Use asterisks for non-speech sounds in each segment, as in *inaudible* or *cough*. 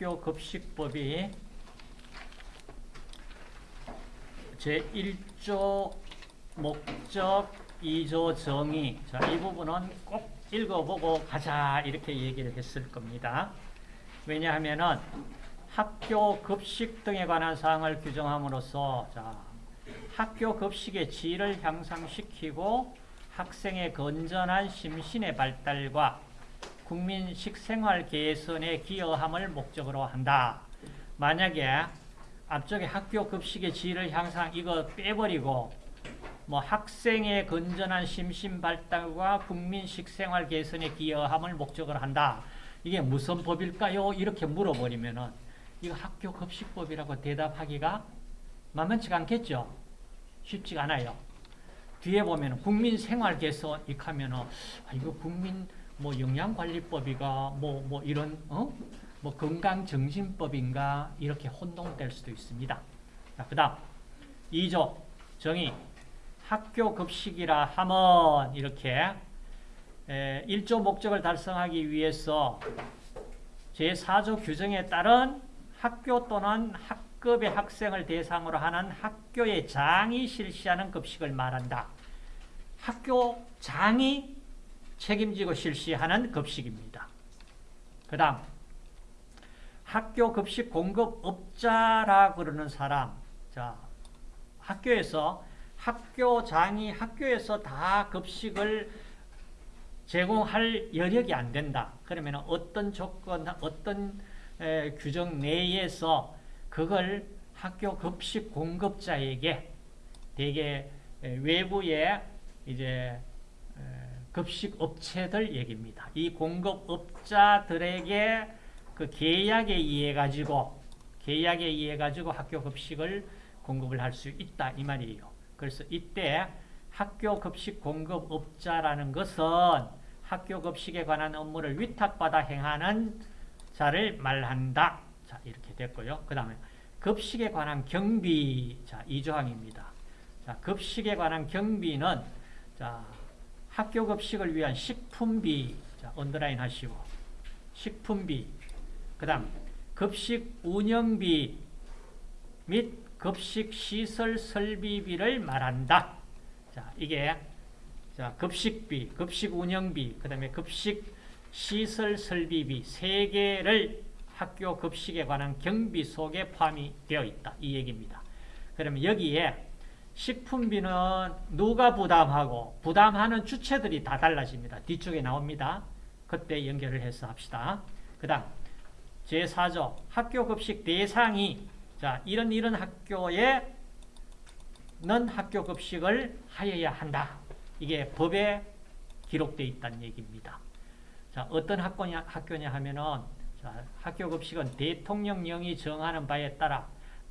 학교 급식법이 제1조 목적 2조 정의 자, 이 부분은 꼭 읽어보고 가자 이렇게 얘기를 했을 겁니다. 왜냐하면은 학교 급식 등에 관한 사항을 규정함으로써 자, 학교 급식의 질을 향상시키고 학생의 건전한 심신의 발달과 국민 식생활 개선에 기여함을 목적으로 한다. 만약에 앞쪽에 학교 급식의 질을 향상 이거 빼버리고 뭐 학생의 건전한 심신 발달과 국민 식생활 개선에 기여함을 목적으로 한다. 이게 무슨 법일까요? 이렇게 물어버리면은 이거 학교 급식법이라고 대답하기가 만만치가 않겠죠. 쉽지가 않아요. 뒤에 보면 국민 생활 개선 이 하면은 아, 이거 국민 뭐 영양관리법이가 뭐 뭐 이런 어? 뭐 건강정신법인가 이렇게 혼동될 수도 있습니다. 자, 그다음 2조 정의 학교 급식이라 함은 이렇게 에, 1조 목적을 달성하기 위해서 제4조 규정에 따른 학교 또는 학급의 학생을 대상으로 하는 학교의 장이 실시하는 급식을 말한다. 학교 장이 책임지고 실시하는 급식입니다. 그 다음 학교 급식 공급업자라 그러는 사람 자 학교에서 학교장이 학교에서 다 급식을 제공할 여력이 안 된다. 그러면 어떤 조건, 어떤 에, 규정 내에서 그걸 학교 급식 공급자에게 대개 외부의 이제 급식 업체들 얘기입니다. 이 공급업자들에게 그 계약에 의해 가지고 계약에 의해 가지고 학교 급식을 공급을 할 수 있다 이 말이에요. 그래서 이때 학교 급식 공급업자라는 것은 학교 급식에 관한 업무를 위탁받아 행하는 자를 말한다. 자, 이렇게 됐고요. 그 다음에 급식에 관한 경비. 자, 이 조항입니다. 자, 급식에 관한 경비는 자, 학교 급식을 위한 식품비. 자, 언더라인 하시고. 식품비. 그 다음, 급식 운영비 및 급식 시설 설비비를 말한다. 자, 이게 자, 급식비, 급식 운영비, 그 다음에 급식 시설 설비비 세 개를 학교 급식에 관한 경비 속에 포함이 되어 있다. 이 얘기입니다. 그러면 여기에 식품비는 누가 부담하고 부담하는 주체들이 다 달라집니다. 뒤쪽에 나옵니다. 그때 연결을 해서 합시다. 그 다음 제4조 학교 급식 대상이 자 이런 이런 학교에 는 학교 급식을 하여야 한다. 이게 법에 기록되어 있다는 얘기입니다. 자, 어떤 학교냐, 학교냐 하면은, 자, 학교 급식은 대통령령이 정하는 바에 따라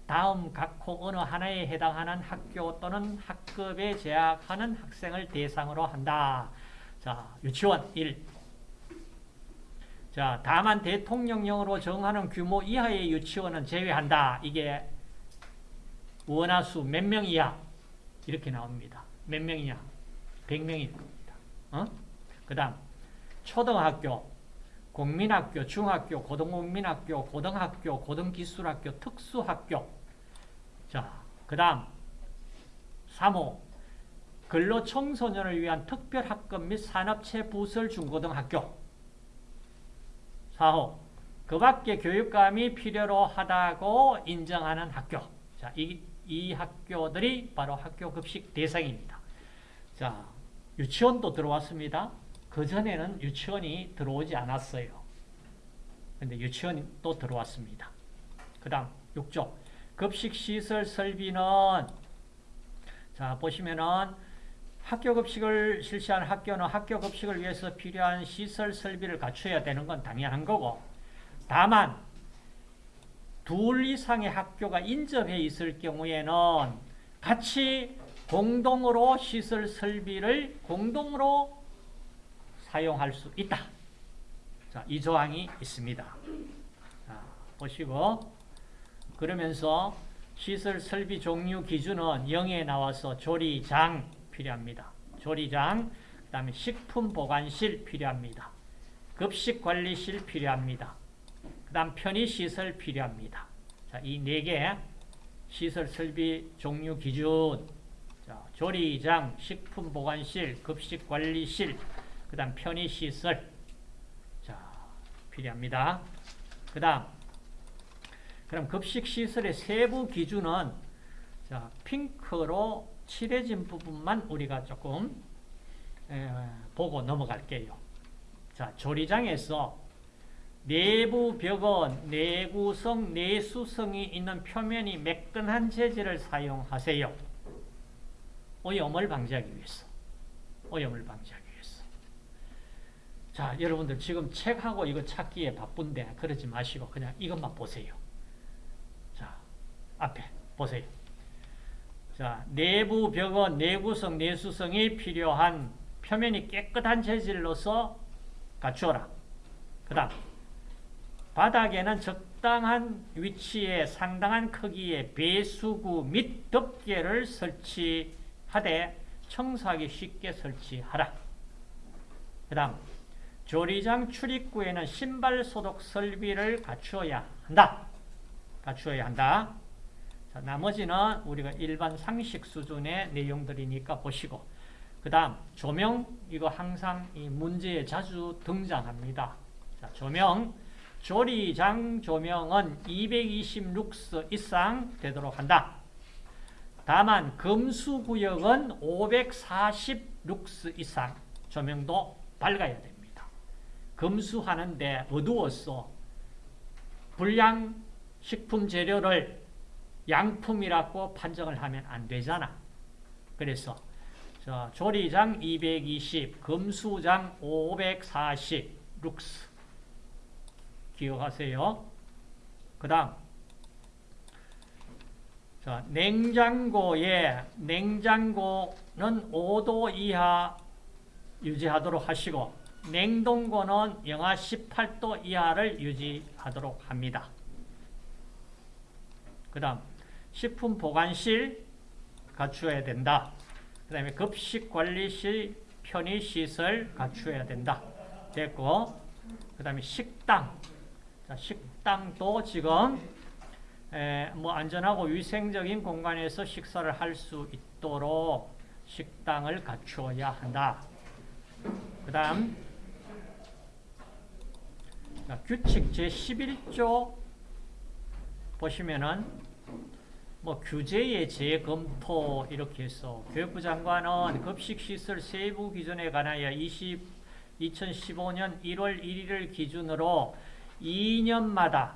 다음 각호 어느 하나에 해당하는 학교 또는 학급에 재학하는 학생을 대상으로 한다. 자, 유치원 1. 자, 다만 대통령령으로 정하는 규모 이하의 유치원은 제외한다. 이게 원화수 몇 명 이하 이렇게 나옵니다. 몇 명이냐? 100명이 됩니다. 어? 그 다음 초등학교, 국민학교, 중학교, 고등국민학교, 고등학교, 고등기술학교, 특수학교 자, 그 다음 3호 근로 청소년을 위한 특별학급 및 산업체 부설 중고등학교 4호 그 밖에 교육감이 필요로 하다고 인정하는 학교 자, 이, 이 학교들이 바로 학교 급식 대상입니다. 자, 유치원도 들어왔습니다. 그전에는 유치원이 들어오지 않았어요. 근데 유치원이 또 들어왔습니다. 그 다음 6조 급식시설 설비는 자 보시면은 학교 급식을 실시하는 학교는 학교 급식을 위해서 필요한 시설 설비를 갖춰야 되는 건 당연한 거고 다만 둘 이상의 학교가 인접해 있을 경우에는 같이 공동으로 시설 설비를 공동으로 사용할 수 있다. 자, 이 조항이 있습니다. 자, 보시고 그러면서 시설 설비 종류 기준은 0에 나와서 조리장 필요합니다. 조리장, 그 다음에 식품 보관실 필요합니다. 급식 관리실 필요합니다. 그 다음 편의시설 필요합니다. 자, 이 네 개 시설 설비 종류 기준 자, 조리장, 식품보관실, 급식관리실, 그 다음 편의시설 자, 필요합니다. 그 다음 그럼 급식시설의 세부 기준은 자, 핑크로 칠해진 부분만 우리가 조금 에, 보고 넘어갈게요. 자, 조리장에서 내부 벽은 내구성, 내수성이 있는 표면이 매끈한 재질을 사용하세요. 오염을 방지하기 위해서. 오염을 방지하기 위해서. 자, 여러분들 지금 책하고 이거 찾기에 바쁜데 그러지 마시고 그냥 이것만 보세요. 자, 앞에 보세요. 자, 내부 벽은 내구성, 내수성이 필요한 표면이 깨끗한 재질로서 갖추어라. 그 다음 바닥에는 적당한 위치에 상당한 크기의 배수구 및 덮개를 설치하되 청소하기 쉽게 설치하라. 그 다음 조리장 출입구에는 신발 소독 설비를 갖추어야 한다. 갖추어야 한다. 자, 나머지는 우리가 일반 상식 수준의 내용들이니까 보시고 그 다음 조명 이거 항상 이 문제에 자주 등장합니다. 자, 조명 조리장 조명은 220룩스 이상 되도록 한다. 다만 금수구역은 540룩스 이상 조명도 밝아야 됩니다. 금수하는데 어두웠어. 불량 식품 재료를 양품이라고 판정을 하면 안 되잖아. 그래서 자, 조리장 220, 금수장 540 룩스 기억하세요. 그 다음 자, 냉장고에 냉장고는 5도 이하 유지하도록 하시고 냉동고는 영하 18도 이하를 유지하도록 합니다. 그 다음 식품 보관실 갖추어야 된다. 그 다음에 급식관리실 편의시설 갖추어야 된다. 됐고 그 다음에 식당 자, 식당도 지금 에, 뭐 안전하고 위생적인 공간에서 식사를 할 수 있도록 식당을 갖추어야 한다. 그 다음 규칙 제11조 보시면은 뭐 규제의 재검토 이렇게 해서 교육부 장관은 급식시설 세부 기준에 관하여 20, 2015년 1월 1일을 기준으로 2년마다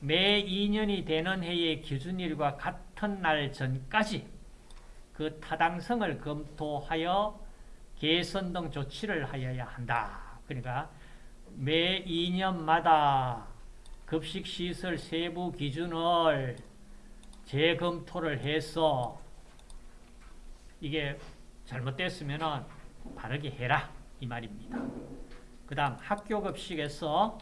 매 2년이 되는 해의 기준일과 같은 날 전까지 그 타당성을 검토하여 개선 등 조치를 하여야 한다. 그러니까 매 2년마다 급식시설 세부 기준을 재검토를 해서 이게 잘못됐으면 바르게 해라 이 말입니다. 그 다음 학교급식에서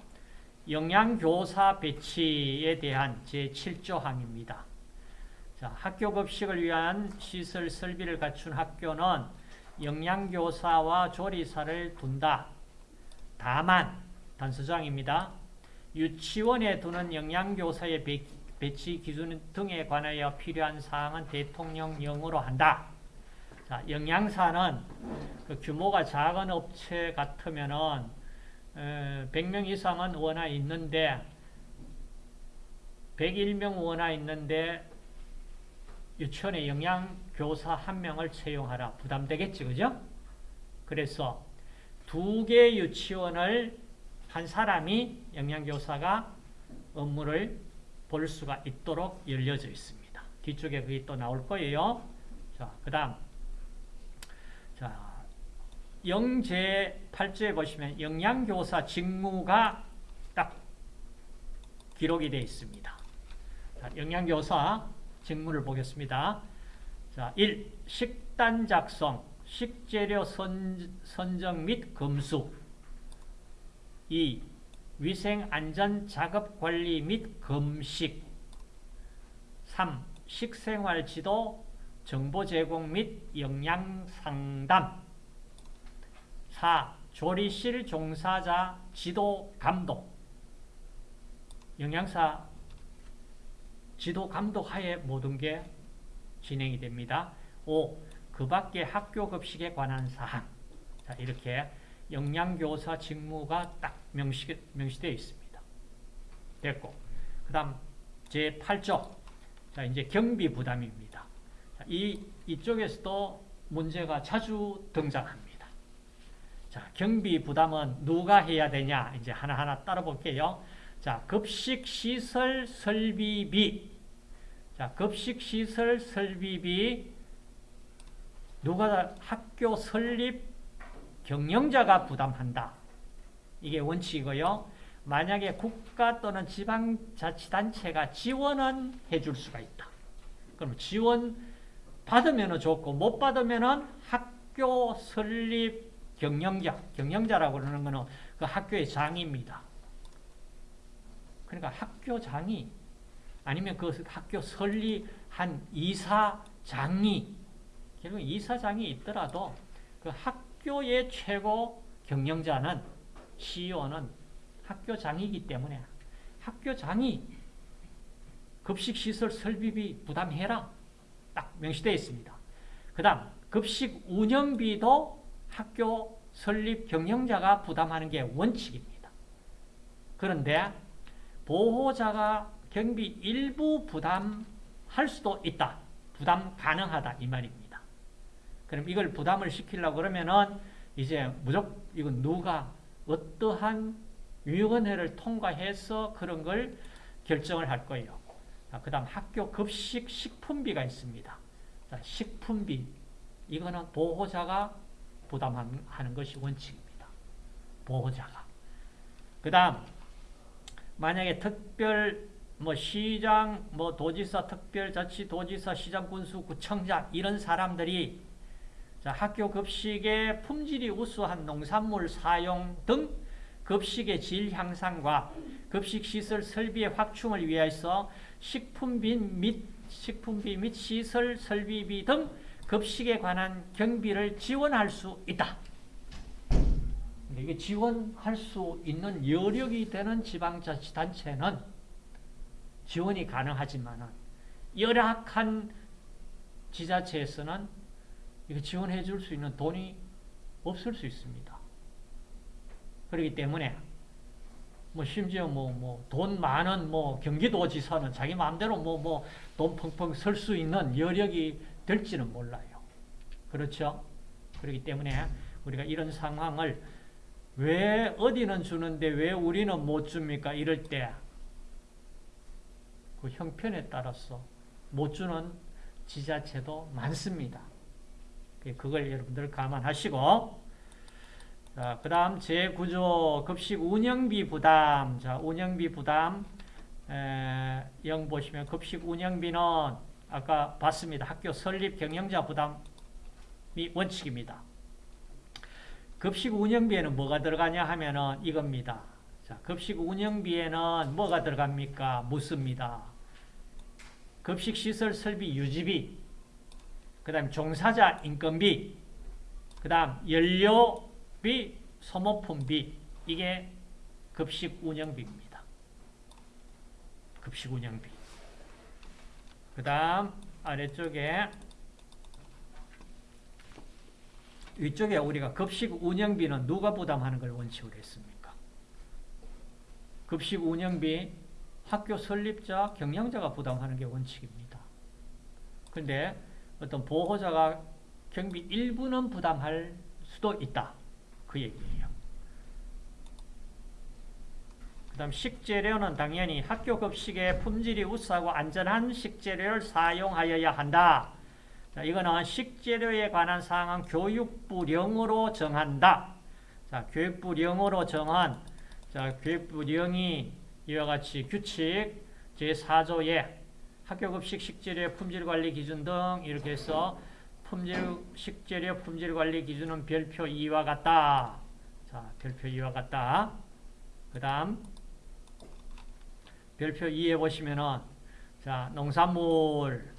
영양교사 배치에 대한 제7조 항입니다. 자, 학교급식을 위한 시설 설비를 갖춘 학교는 영양교사와 조리사를 둔다. 다만 단서장입니다. 유치원에 두는 영양교사의 배치 기준 등에 관하여 필요한 사항은 대통령령으로 한다. 자, 영양사는 그 규모가 작은 업체 같으면은 100명 이상은 원화 있는데 101명 원화 있는데 유치원에 영양교사 한 명을 채용하라. 부담되겠지, 그죠? 그래서 두 개 유치원을 한 사람이 영양교사가 업무를 볼 수가 있도록 열려져 있습니다. 뒤쪽에 그게 또 나올 거예요. 자, 그 다음. 자, 영제 8조에 보시면 영양교사 직무가 딱 기록이 되어 있습니다. 자, 영양교사 직무를 보겠습니다. 자, 1. 식단 작성, 식재료 선, 선정 및 검수 2. 위생 안전 작업 관리 및 검식 3. 식생활 지도, 정보 제공 및 영양 상담 4. 조리실 종사자 지도 감독 영양사 지도 감독 하에 모든 게 진행이 됩니다. 5. 그 밖에 학교 급식에 관한 사항. 자, 이렇게 영양교사 직무가 딱 명시, 명시되어 있습니다. 됐고. 그 다음, 제8조. 자, 이제 경비 부담입니다. 자, 이, 이쪽에서도 문제가 자주 등장합니다. 자, 경비 부담은 누가 해야 되냐? 이제 하나하나 따라 볼게요. 자, 급식 시설 설비비. 자, 급식 시설 설비비 누가 학교 설립 경영자가 부담한다. 이게 원칙이고요. 만약에 국가 또는 지방자치단체가 지원은 해줄 수가 있다. 그럼 지원 받으면 좋고 못 받으면 학교 설립 경영자, 경영자라고 그러는 것은 그 학교의 장입니다. 그러니까 학교 장이 아니면 그 학교 설립한 이사장이 결국 이사장이 있더라도 그 학교의 최고 경영자는 CEO는 학교장이기 때문에 학교장이 급식시설 설비비 부담해라. 딱 명시되어 있습니다. 그 다음 급식 운영비도 학교 설립 경영자가 부담하는 게 원칙입니다. 그런데 보호자가 경비 일부 부담할 수도 있다. 부담 가능하다 이 말입니다. 그럼 이걸 부담을 시키려고 그러면은 이제 무조건 이건 누가 어떠한 위원회를 통과해서 그런 걸 결정을 할 거예요. 그 다음 학교 급식 식품비가 있습니다. 자, 식품비 이거는 보호자가 부담하는 것이 원칙입니다. 보호자가. 그 다음 만약에 특별 뭐 시장, 뭐 도지사, 특별자치도지사, 시장군수, 구청장 이런 사람들이 자, 학교 급식의 품질이 우수한 농산물 사용 등 급식의 질 향상과 급식시설 설비의 확충을 위해서 식품비 및 식품비 및 시설 설비비 등 급식에 관한 경비를 지원할 수 있다. 이게 지원할 수 있는 여력이 되는 지방자치단체는 지원이 가능하지만 열악한 지자체에서는 이거 지원해 줄 수 있는 돈이 없을 수 있습니다. 그렇기 때문에 뭐 심지어 뭐 뭐 돈 많은 뭐 경기도지사는 자기 마음대로 뭐 뭐 돈 펑펑 쓸 수 있는 여력이 될지는 몰라요. 그렇죠? 그렇기 때문에 우리가 이런 상황을 왜 어디는 주는데 왜 우리는 못 줍니까? 이럴 때 그 형편에 따라서 못 주는 지자체도 많습니다. 그걸 여러분들 감안하시고 자, 그 다음 제9조 급식 운영비 부담 자, 운영비 부담 에, 영 보시면 급식 운영비는 아까 봤습니다. 학교 설립 경영자 부담이 원칙입니다. 급식 운영비에는 뭐가 들어가냐 하면은 이겁니다. 자, 급식 운영비에는 뭐가 들어갑니까? 묻습니다. 급식 시설 설비 유지비, 그 다음 종사자 인건비, 그 다음 연료비, 소모품비, 이게 급식 운영비입니다. 급식 운영비. 그 다음 아래쪽에 위쪽에 우리가 급식 운영비는 누가 부담하는 걸 원칙으로 했습니까? 급식 운영비 학교 설립자, 경영자가 부담하는 게 원칙입니다. 그런데 어떤 보호자가 경비 일부는 부담할 수도 있다. 그 얘기예요. 그 다음 식재료는 당연히 학교 급식의 품질이 우수하고 안전한 식재료를 사용하여야 한다. 자, 이거는 식재료에 관한 사항은 교육부령으로 정한다. 자, 교육부령으로 정한 자, 교육부령이 이와 같이 규칙 제4조에 학교급식 식재료 품질관리 기준 등 이렇게 해서 품질 식재료 품질관리 기준은 별표 2와 같다. 자, 별표 2와 같다. 그 다음 별표 2에 보시면은 자, 농산물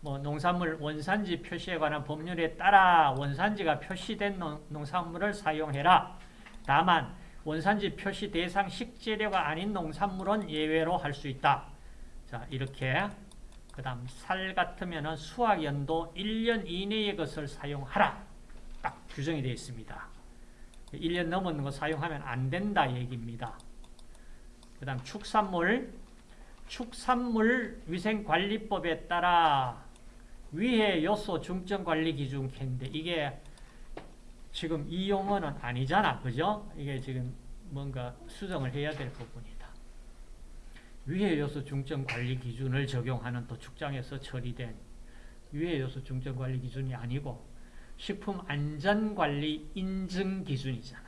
뭐 농산물 원산지 표시에 관한 법률에 따라 원산지가 표시된 농, 농산물을 사용해라. 다만 원산지 표시 대상 식재료가 아닌 농산물은 예외로 할 수 있다. 자, 이렇게 그 다음 살 같으면 수확연도 1년 이내의 것을 사용하라. 딱 규정이 되어 있습니다. 1년 넘은 거 사용하면 안 된다 얘기입니다. 그 다음 축산물 축산물 위생관리법에 따라 위해 요소 중점관리 기준 캔데 이게 지금 이 용어는 아니잖아. 그죠? 이게 지금 뭔가 수정을 해야 될 부분이다. 위해 요소 중점 관리 기준을 적용하는 또 축장에서 처리된 위해 요소 중점 관리 기준이 아니고 식품 안전 관리 인증 기준이잖아.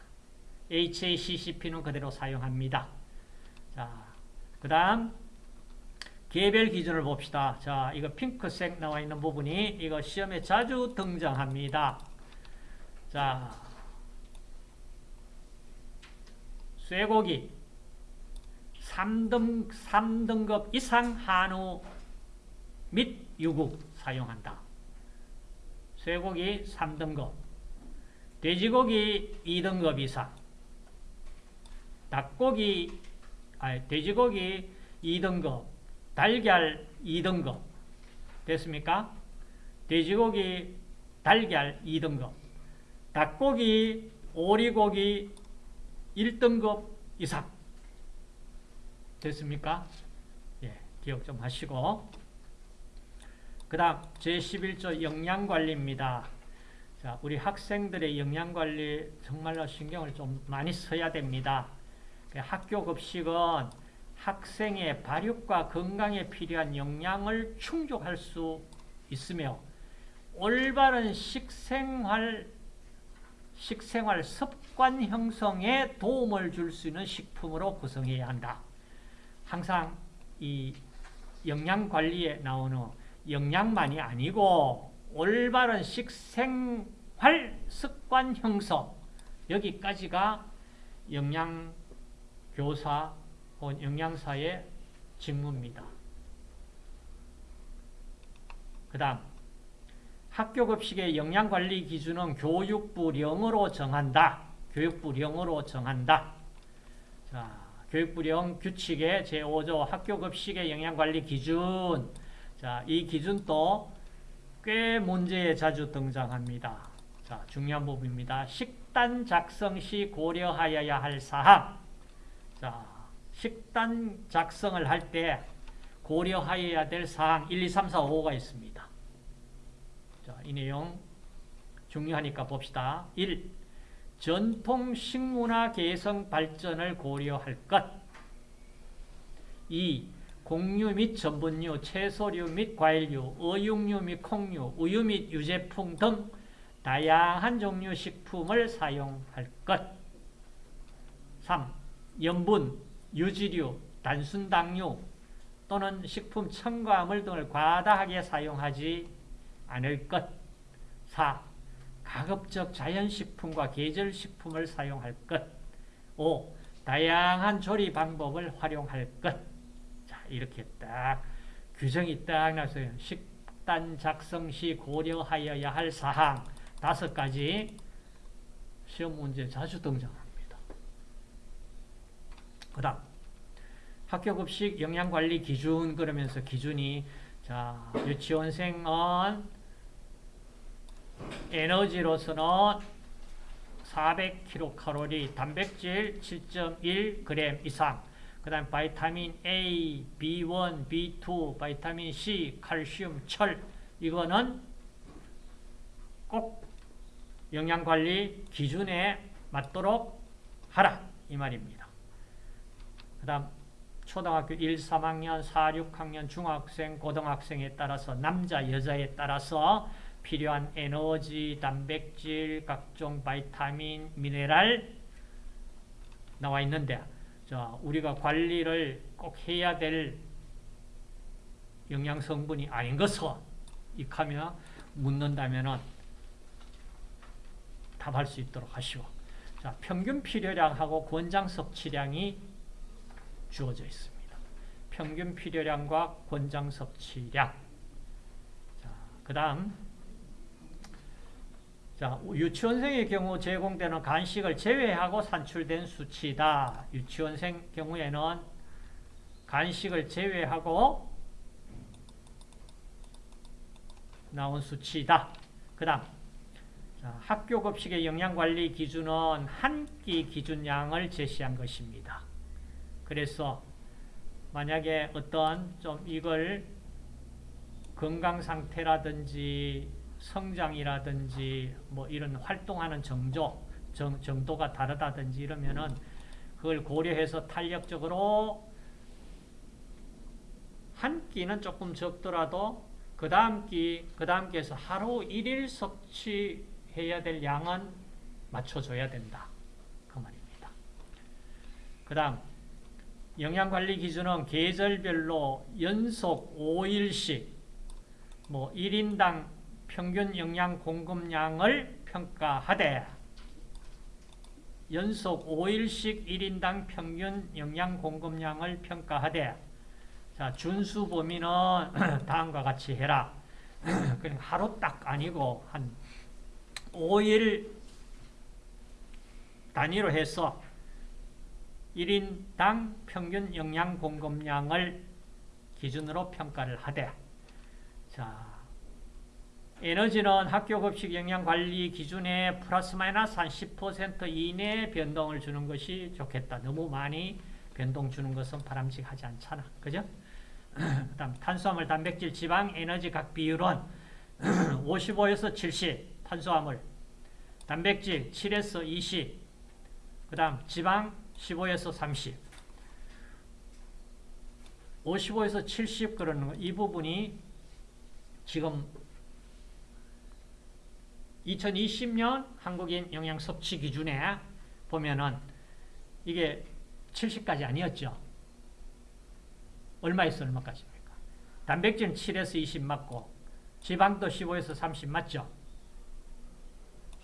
HACCP는 그대로 사용합니다. 자, 그 다음 개별 기준을 봅시다. 자, 이거 핑크색 나와 있는 부분이 이거 시험에 자주 등장합니다. 자, 쇠고기 3등, 3등급 이상 한우 및 유국 사용한다. 쇠고기 3등급 돼지고기 2등급 이상 닭고기 아니, 돼지고기 2등급 달걀 2등급 됐습니까? 돼지고기 달걀 2등급 닭고기 오리고기 1등급 이상 됐습니까? 예, 기억 좀 하시고 그 다음 제11조 영양관리입니다. 자, 우리 학생들의 영양관리 정말로 신경을 좀 많이 써야 됩니다. 그 학교 급식은 학생의 발육과 건강에 필요한 영양을 충족할 수 있으며 올바른 식생활 식생활 습관 형성에 도움을 줄 수 있는 식품으로 구성해야 한다. 항상 이 영양 관리에 나오는 영양만이 아니고 올바른 식생활 습관 형성 여기까지가 영양교사 혹은 영양사의 직무입니다. 그 다음 학교급식의 영양관리 기준은 교육부령으로 정한다. 교육부령으로 정한다. 자, 교육부령 규칙의 제5조 학교급식의 영양관리 기준 자, 이 기준도 꽤 문제에 자주 등장합니다. 자, 중요한 부분입니다. 식단 작성 시 고려하여야 할 사항. 자, 식단 작성을 할 때 고려하여야 될 사항 1, 2, 3, 4, 5가 있습니다. 자, 이 내용 중요하니까 봅시다. 1. 전통 식문화 개성 발전을 고려할 것. 2. 곡류 및 전분류, 채소류 및 과일류, 어육류 및 콩류, 우유 및 유제품 등 다양한 종류 식품을 사용할 것. 3. 염분, 유지류, 단순당류 또는 식품 첨가물 등을 과다하게 사용하지 않을 것. 4. 가급적 자연식품과 계절식품을 사용할 것. 5. 다양한 조리 방법을 활용할 것. 이렇게 딱 규정이 딱 나서요. 식단 작성 시 고려하여야 할 사항 다섯 가지 시험 문제 자주 등장합니다. 그 다음 학교급식 영양관리 기준 그러면서 기준이 자 유치원생은 에너지로서는 400kcal, 단백질 7.1g 이상, 그 다음 바이타민 A, B1, B2, 바이타민 C, 칼슘, 철. 이거는 꼭 영양관리 기준에 맞도록 하라. 이 말입니다. 그 다음 초등학교 1, 3학년, 4, 6학년, 중학생, 고등학생에 따라서 남자, 여자에 따라서 필요한 에너지, 단백질, 각종 바이타민, 미네랄 나와 있는데 자, 우리가 관리를 꼭 해야 될 영양 성분이 아닌 것을 익하며 묻는다면 답할 수 있도록 하시오. 자, 평균 필요량하고 권장 섭취량이 주어져 있습니다. 평균 필요량과 권장 섭취량. 자, 그 다음 자, 유치원생의 경우 제공되는 간식을 제외하고 산출된 수치다. 유치원생 경우에는 간식을 제외하고 나온 수치다. 그 다음 학교 급식의 영양관리 기준은 한 끼 기준량을 제시한 것입니다. 그래서 만약에 어떤 좀 이걸 건강 상태라든지 성장이라든지 뭐 이런 활동하는 정조, 정, 정도가 다르다든지 이러면은 그걸 고려해서 탄력적으로 한 끼는 조금 적더라도 그 다음 끼, 그 다음 끼에서 하루 1일 섭취해야 될 양은 맞춰줘야 된다. 그 말입니다. 그 다음, 영양관리 기준은 계절별로 연속 5일씩 뭐 1인당 평균 영양 공급량을 평가하되 연속 5일씩 1인당 평균 영양 공급량을 평가하되 자 준수 범위는 *clears throat* 다음과 같이 해라. *clears throat* 그냥 하루 딱 아니고 한 5일 단위로 해서 1인당 평균 영양 공급량을 기준으로 평가를 하되 자 에너지는 학교 급식 영양 관리 기준에 플러스 마이너스 한 10% 이내 변동을 주는 것이 좋겠다. 너무 많이 변동 주는 것은 바람직하지 않잖아. 그죠? *clears throat* 그 다음 탄수화물, 단백질, 지방, 에너지 각 비율은 *clears throat* 55에서 70 탄수화물, 단백질 7에서 20, 그 다음 지방 15에서 30. 55에서 70 그러는 거, 이 부분이 지금 2020년 한국인 영양 섭취 기준에 보면은 이게 70까지 아니었죠. 얼마에서 얼마까지입니까? 단백질은 7에서 20 맞고 지방도 15에서 30 맞죠?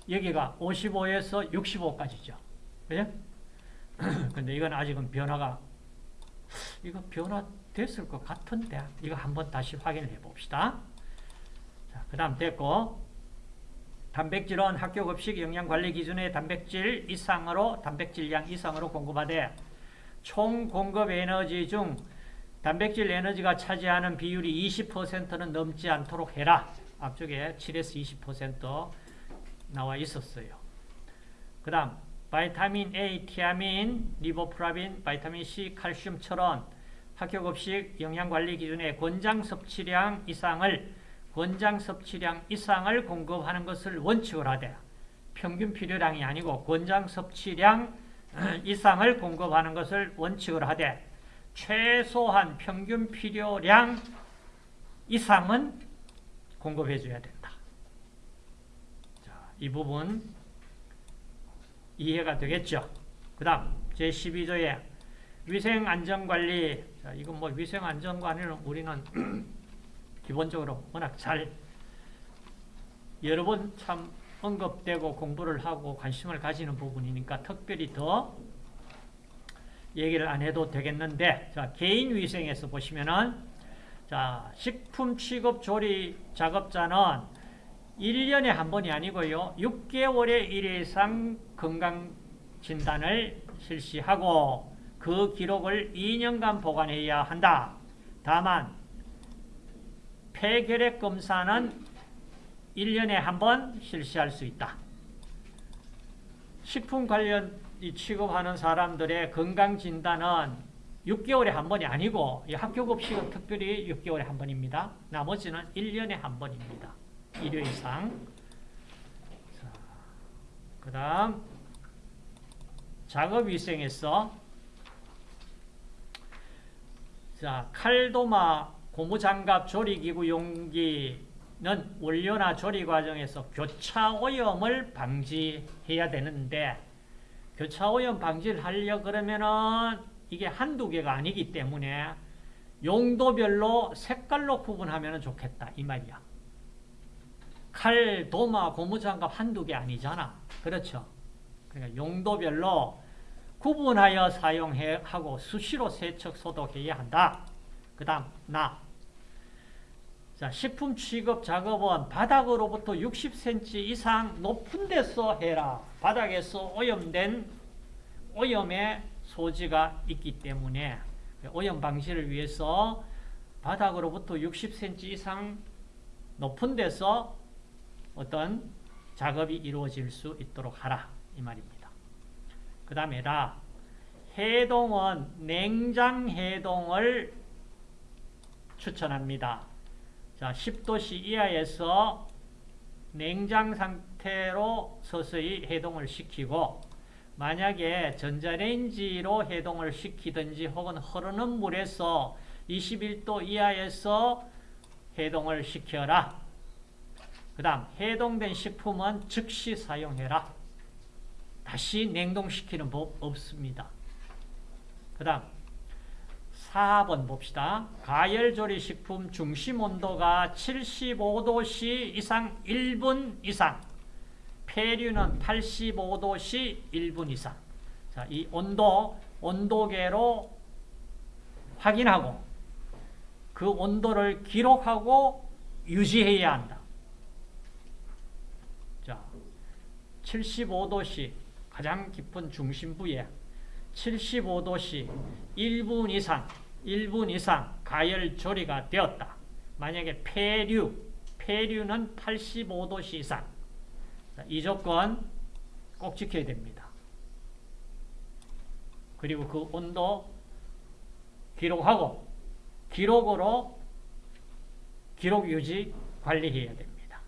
여기가 55에서 65까지죠. 그죠? *clears throat* 근데 이건 아직은 변화가 이거 변화됐을 것 같은데 이거 한번 다시 확인을 해 봅시다. 자, 그 다음 됐고 단백질은 학교 급식 영양관리 기준의 단백질 이상으로 단백질량 이상으로 공급하되 총 공급 에너지 중 단백질 에너지가 차지하는 비율이 20%는 넘지 않도록 해라. 앞쪽에 7에서 20% 나와 있었어요. 그 다음 vitamin A, 티아민, 리보플래빈, vitamin C, 칼슘처럼 학교 급식 영양관리 기준의 권장 섭취량 이상을 권장 섭취량 이상을 공급하는 것을 원칙으로 하되 평균 필요량이 아니고 권장 섭취량 *clears throat* 이상을 공급하는 것을 원칙으로 하되 최소한 평균 필요량 이상은 공급해 줘야 된다. 자, 이 부분 이해가 되겠죠? 그 다음 제12조에 위생안전관리 자, 이건 뭐 위생안전관리는 우리는 *clears throat* 기본적으로 워낙 잘 여러 번 참 언급되고 공부를 하고 관심을 가지는 부분이니까 특별히 더 얘기를 안 해도 되겠는데 자 개인 위생에서 보시면은 자 식품 취급 조리 작업자는 1년에 한 번이 아니고요 6개월에 1회 이상 건강 진단을 실시하고 그 기록을 2년간 보관해야 한다. 다만 폐결핵 검사는 1년에 한 번 실시할 수 있다. 식품 관련 취급하는 사람들의 건강진단은 6개월에 한 번이 아니고 학교급식은 특별히 6개월에 한 번입니다. 나머지는 1년에 한 번입니다. 1회 이상. 그 다음 작업위생에서 자 칼도마 고무장갑 조리기구 용기는 원료나 조리 과정에서 교차오염을 방지해야 되는데 교차오염 방지를 하려 그러면은 이게 한두 개가 아니기 때문에 용도별로 색깔로 구분하면 좋겠다 이 말이야. 칼, 도마, 고무장갑 한두 개 아니잖아. 그렇죠? 그러니까 용도별로 구분하여 사용하고 수시로 세척 소독해야 한다. 그 다음 나 자, 식품 취급 작업은 바닥으로부터 60cm 이상 높은 데서 해라. 바닥에서 오염된 오염의 소지가 있기 때문에 오염 방지를 위해서 바닥으로부터 60cm 이상 높은 데서 어떤 작업이 이루어질 수 있도록 하라. 이 말입니다. 그 다음에 라. 해동은 냉장 해동을 추천합니다. 자, 10도씨 이하에서 냉장 상태로 서서히 해동을 시키고 만약에 전자레인지로 해동을 시키든지 혹은 흐르는 물에서 21도 이하에서 해동을 시켜라. 그 다음 해동된 식품은 즉시 사용해라. 다시 냉동시키는 법 없습니다. 그 다음 4번 봅시다. 가열조리 식품 중심 온도가 75도씨 이상 1분 이상 폐류는 85도씨 1분 이상 자, 이 온도, 온도계로 확인하고 그 온도를 기록하고 유지해야 한다. 자, 75도씨 가장 깊은 중심부에 75도씨 1분 이상 1분 이상 가열 조리가 되었다. 만약에 폐류, 폐류는 85도씨 이상. 이 조건 꼭 지켜야 됩니다. 그리고 그 온도 기록하고 기록으로 기록 유지 관리해야 됩니다.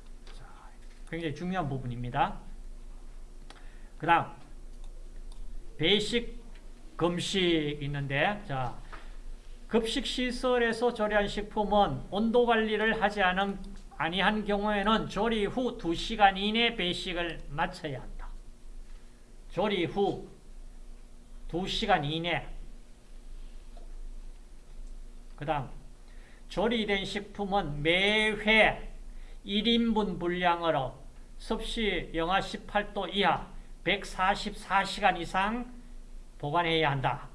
굉장히 중요한 부분입니다. 그 다음 베이식 금식 있는데 자 급식시설에서 조리한 식품은 온도 관리를 하지 않은, 아니한 경우에는 조리 후 2시간 이내 배식을 마쳐야 한다. 조리 후 2시간 이내 그 다음 조리된 식품은 매회 1인분 분량으로 섭씨 영하 18도 이하 144시간 이상 보관해야 한다.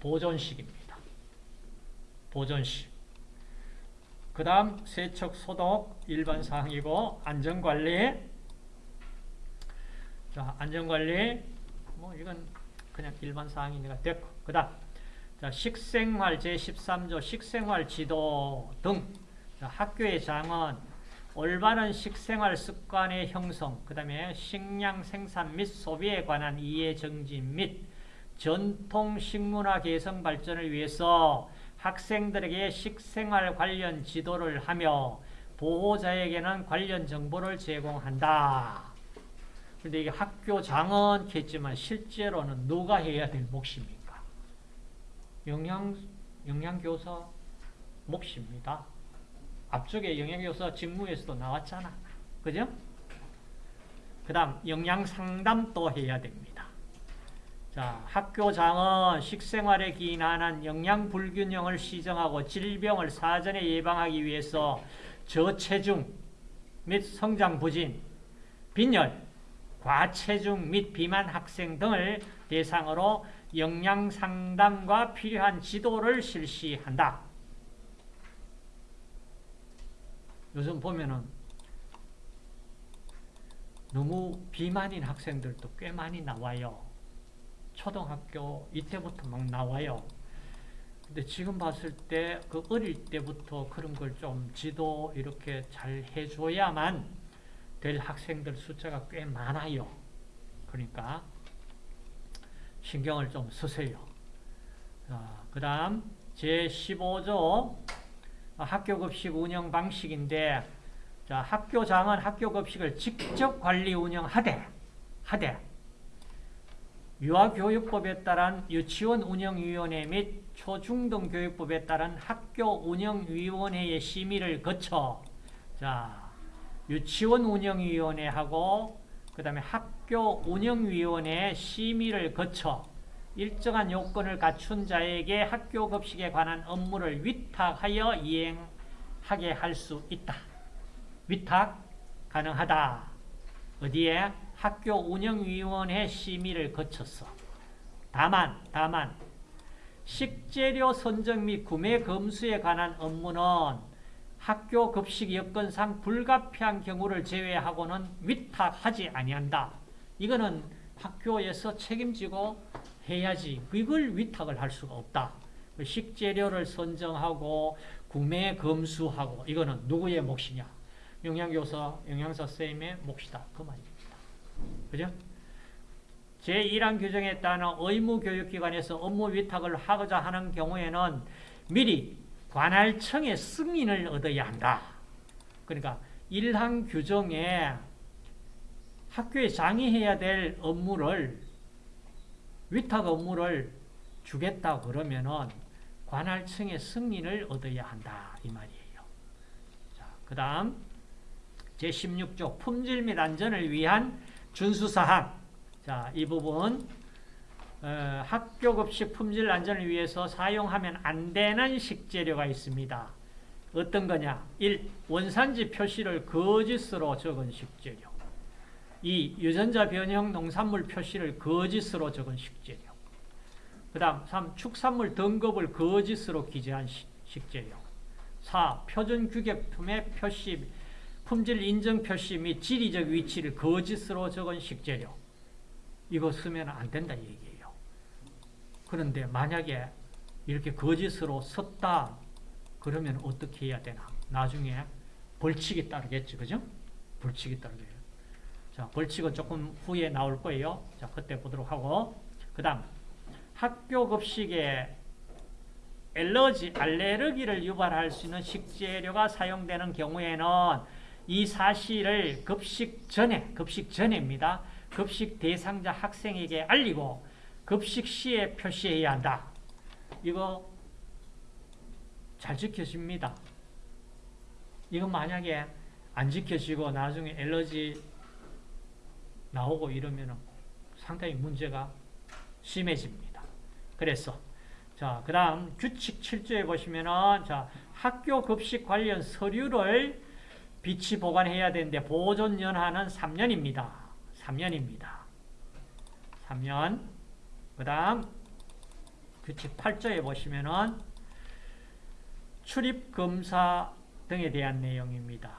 보존식입니다. 보존식. 그 다음 세척, 소독 일반 사항이고 안전관리. 자 안전관리. 뭐 이건 그냥 일반 사항이니까 됐고. 그 다음 자 식생활 제13조 식생활 지도 등. 자, 학교의 장은 올바른 식생활 습관의 형성 그 다음에 식량 생산 및 소비에 관한 이해 정진 및 전통 식문화 개성 발전을 위해서 학생들에게 식생활 관련 지도를 하며 보호자에게는 관련 정보를 제공한다. 그런데 이게 학교장은 했지만 실제로는 누가 해야 될 몫입니까? 영양, 영양교사 몫입니다. 앞쪽에 영양교사 직무에서도 나왔잖아. 그죠? 그 다음 영양상담도 해야 됩니다. 자, 학교장은 식생활에 기인하는 영양 불균형을 시정하고 질병을 사전에 예방하기 위해서 저체중 및 성장 부진, 빈혈, 과체중 및 비만 학생 등을 대상으로 영양 상담과 필요한 지도를 실시한다. 요즘 보면은 너무 비만인 학생들도 꽤 많이 나와요. 초등학교 이때부터 막 나와요. 근데 지금 봤을 때 그 어릴 때부터 그런 걸 좀 지도 이렇게 잘 해줘야만 될 학생들 숫자가 꽤 많아요. 그러니까 신경을 좀 쓰세요. 그 다음 제15조 학교급식 운영 방식인데 자, 학교장은 학교급식을 직접 관리 운영하되 하되 유아교육법에 따른 유치원 운영위원회 및 초중등교육법에 따른 학교운영위원회의 심의를 거쳐 자 유치원 운영위원회하고 그 다음에 학교운영위원회 심의를 거쳐 일정한 요건을 갖춘 자에게 학교급식에 관한 업무를 위탁하여 이행하게 할 수 있다. 위탁 가능하다. 어디에? 학교 운영위원회 심의를 거쳤어. 다만, 다만 식재료 선정 및 구매 검수에 관한 업무는 학교 급식 여건상 불가피한 경우를 제외하고는 위탁하지 아니한다. 이거는 학교에서 책임지고 해야지. 이걸 위탁을 할 수가 없다. 식재료를 선정하고 구매 검수하고 이거는 누구의 몫이냐? 영양교사, 영양사 쌤의 몫이다. 그 말입니다. 그죠? 제1항 규정에 따른 의무교육기관에서 업무 위탁을 하고자 하는 경우에는 미리 관할청의 승인을 얻어야 한다. 그러니까 1항 규정에 학교에 장의해야 될 업무를 위탁 업무를 주겠다 그러면은 관할청의 승인을 얻어야 한다 이 말이에요. 자, 그다음 제16조 품질 및 안전을 위한 준수사항. 자, 이 부분 어, 급식 품질 안전을 위해서 사용하면 안 되는 식재료가 있습니다. 어떤 거냐? 1. 원산지 표시를 거짓으로 적은 식재료. 2. 유전자 변형 농산물 표시를 거짓으로 적은 식재료. 그 다음 3. 축산물 등급을 거짓으로 기재한 식 재료. 4. 표준 규격품의 표시, 품질 인증 표시 및 지리적 위치를 거짓으로 적은 식재료. 이거 쓰면 안 된다 얘기예요. 그런데 만약에 이렇게 거짓으로 썼다 그러면 어떻게 해야 되나? 나중에 벌칙이 따르겠죠. 그죠? 벌칙이 따르겠죠. 자, 벌칙은 조금 후에 나올 거예요. 자, 그때 보도록 하고. 그 다음, 학교 급식에 엘러지, 알레르기를 유발할 수 있는 식재료가 사용되는 경우에는 이 사실을 급식 전에, 급식 전에입니다. 급식 대상자 학생에게 알리고 급식 시에 표시해야 한다. 이거 잘 지켜집니다. 이거 만약에 안 지켜지고 나중에 엘러지 나오고 이러면 상당히 문제가 심해집니다. 그래서 자, 그 다음 규칙 7조에 보시면은 자, 학교 급식 관련 서류를 비치 보관해야 되는데 보존 연한은 3년입니다. 3년입니다. 3년. 그 다음 규칙 8조에 보시면은 출입검사 등에 대한 내용입니다.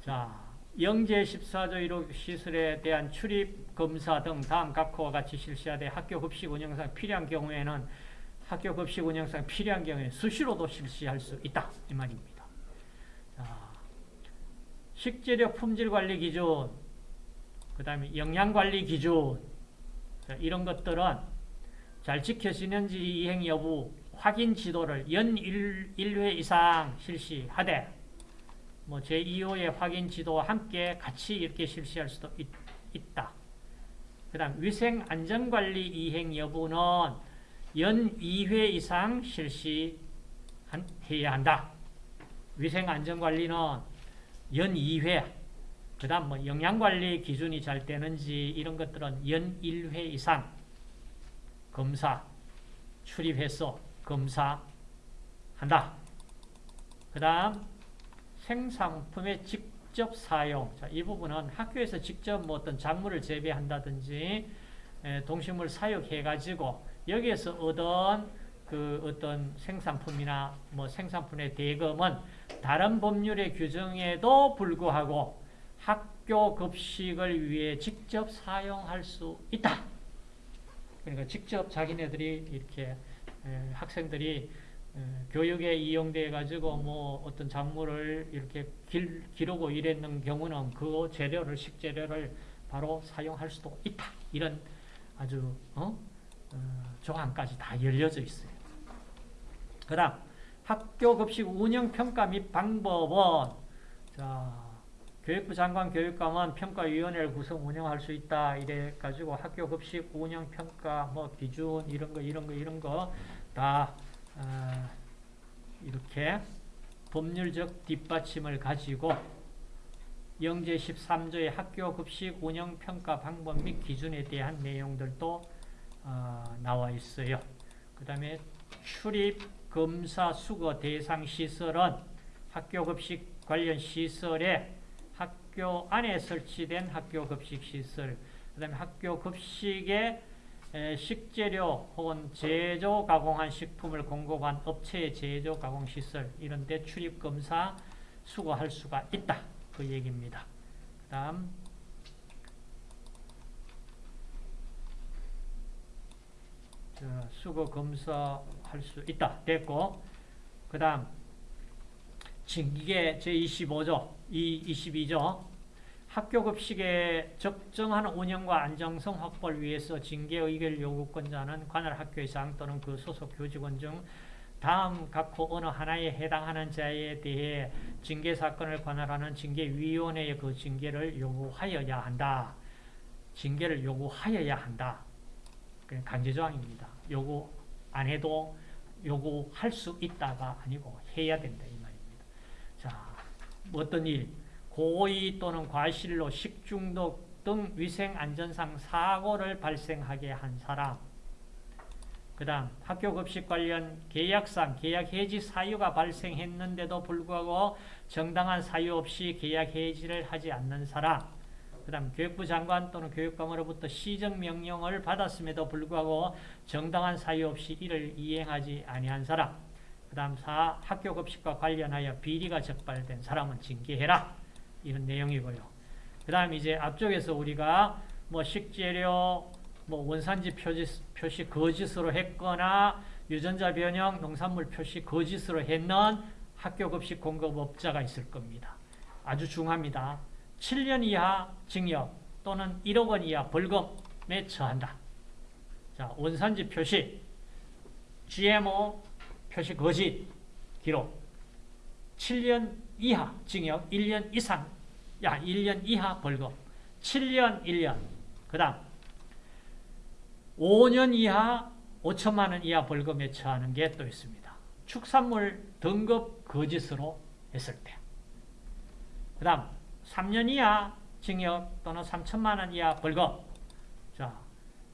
자, 영제 14조 1호 시설에 대한 출입검사 등 다음 각호와 같이 실시하되 학교 급식 운영상 필요한 경우에는 학교 급식 운영상 필요한 경우에 수시로도 실시할 수 있다. 이 말입니다. 자, 식재료 품질 관리 기준, 그 다음에 영양관리 기준, 이런 것들은 잘 지켜지는지 이행 여부 확인 지도를 연 1, 1회 이상 실시하되 뭐 제2호의 확인 지도와 함께 같이 이렇게 실시할 수도 있, 있다. 그 다음 위생 안전관리 이행 여부는 연 2회 이상 실시해야 한다. 위생 안전관리는 연 2회 그 다음 뭐 영양관리 기준이 잘 되는지 이런 것들은 연 1회 이상 검사, 출입해서 검사한다. 그 다음 생산품의 직접 사용. 자, 이 부분은 학교에서 직접 뭐 어떤 작물을 재배한다든지 에, 동식물 사육해가지고 여기에서 얻은 그 어떤 생산품이나 뭐 생산품의 대금은 다른 법률의 규정에도 불구하고 학교 급식을 위해 직접 사용할 수 있다. 그러니까 직접 자기네들이 이렇게 학생들이 교육에 이용돼 가지고 뭐 어떤 작물을 이렇게 길, 기르고 이랬는 경우는 그 재료를 식재료를 바로 사용할 수도 있다. 이런 아주 어? 어, 조항까지 다 열려져 있어요. 그다음 학교 급식 운영 평가 및 방법은 자 교육부 장관 교육감은 평가위원회를 구성 운영할 수 있다. 이래 가지고 학교 급식 운영 평가 뭐 기준 이런 거 이런 거 이런 거다 어, 이렇게 법률적 뒷받침을 가지고 영제 13조의 학교 급식 운영 평가 방법 및 기준에 대한 내용들도 어, 나와 있어요. 그 다음에 출입 검사 수거 대상 시설은 학교 급식 관련 시설에 학교 안에 설치된 학교 급식 시설, 그 다음에 학교 급식에 에, 식재료 혹은 제조 가공한 식품을 공급한 업체의 제조 가공 시설 이런 데 출입 검사 수거할 수가 있다. 그 얘기입니다. 그 다음 자, 수거 검사 할 수 있다. 됐고 그 다음 징계 제25조, 이 22조 학교 급식의 적정한 운영과 안정성 확보를 위해서 징계 의결 요구권자는 관할 학교의장 또는 그 소속 교직원 중 다음 각호 어느 하나에 해당하는 자에 대해 징계 사건을 관할하는 징계위원회의 그 징계를 요구하여야 한다. 징계를 요구하여야 한다. 강제조항입니다. 요구 안 해도 요구할 수 있다가 아니고 해야 된다 이 말입니다. 자, 어떤 일, 고의 또는 과실로 식중독 등 위생안전상 사고를 발생하게 한 사람. 그 다음 학교급식 관련 계약상 계약 해지 사유가 발생했는데도 불구하고 정당한 사유 없이 계약 해지를 하지 않는 사람 그 다음 교육부 장관 또는 교육감으로부터 시정명령을 받았음에도 불구하고 정당한 사유 없이 이를 이행하지 아니한 사람 그 다음 사 학교 급식과 관련하여 비리가 적발된 사람은 징계해라 이런 내용이고요. 그 다음 이제 앞쪽에서 우리가 뭐 식재료, 뭐 원산지 표시, 표시 거짓으로 했거나 유전자 변형, 농산물 표시 거짓으로 했는 학교 급식 공급업자가 있을 겁니다. 아주 중요합니다. 7년 이하 징역 또는 1억 원 이하 벌금에 처한다. 자, 원산지 표시, GMO 표시 거짓 기록, 7년 이하 징역 1년 이상 야 1년 이하 벌금 7년 1년 그 다음 5년 이하 5천만 원 이하 벌금에 처하는 게 또 있습니다. 축산물 등급 거짓으로 했을 때. 그 다음 3년 이하 징역 또는 3천만 원 이하 벌금 자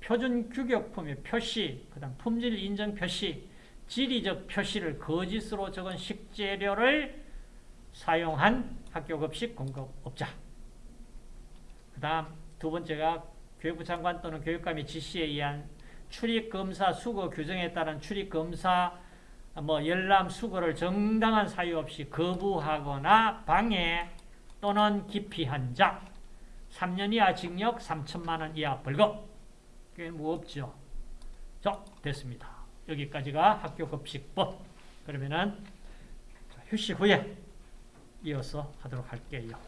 표준 규격품의 표시 그 다음 품질 인정 표시 지리적 표시를 거짓으로 적은 식재료를 사용한 학교급식 공급업자. 그 다음 두 번째가 교육부 장관 또는 교육감의 지시에 의한 출입검사 수거 규정에 따른 출입검사 뭐 열람 수거를 정당한 사유 없이 거부하거나 방해 또는 기피한 자 3년 이하 징역 3천만 원 이하 벌금 꽤 무겁죠. 자, 됐습니다. 여기까지가 학교 급식법. 그러면은 휴식 후에 이어서 하도록 할게요.